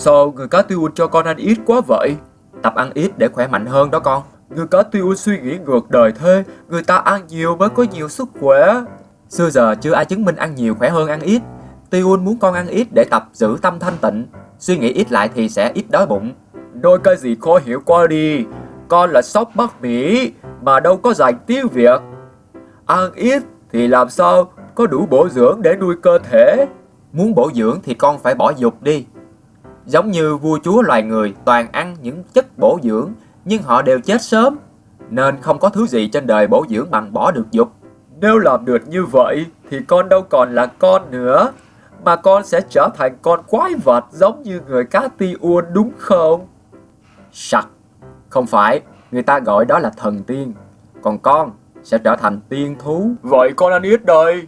Sao người cá tiêu cho con ăn ít quá vậy? Tập ăn ít để khỏe mạnh hơn đó con. Người cá tiêu suy nghĩ ngược đời thế, người ta ăn nhiều mới có nhiều sức khỏe. Xưa giờ chưa ai chứng minh ăn nhiều khỏe hơn ăn ít. Tiêu muốn con ăn ít để tập giữ tâm thanh tịnh. Suy nghĩ ít lại thì sẽ ít đói bụng. Đôi cái gì khó hiểu qua đi. Con là sóc Bắc Mỹ mà đâu có dành tiếng Việt. Ăn ít thì làm sao có đủ bổ dưỡng để nuôi cơ thể. Muốn bổ dưỡng thì con phải bỏ dục đi. Giống như vua chúa loài người toàn ăn những chất bổ dưỡng nhưng họ đều chết sớm. Nên không có thứ gì trên đời bổ dưỡng bằng bỏ được dục. Nếu làm được như vậy thì con đâu còn là con nữa. Mà con sẽ trở thành con quái vật giống như người cá ti uôn đúng không? Sặc. Không phải, người ta gọi đó là thần tiên. Còn con sẽ trở thành tiên thú. Vậy con ăn ít đây.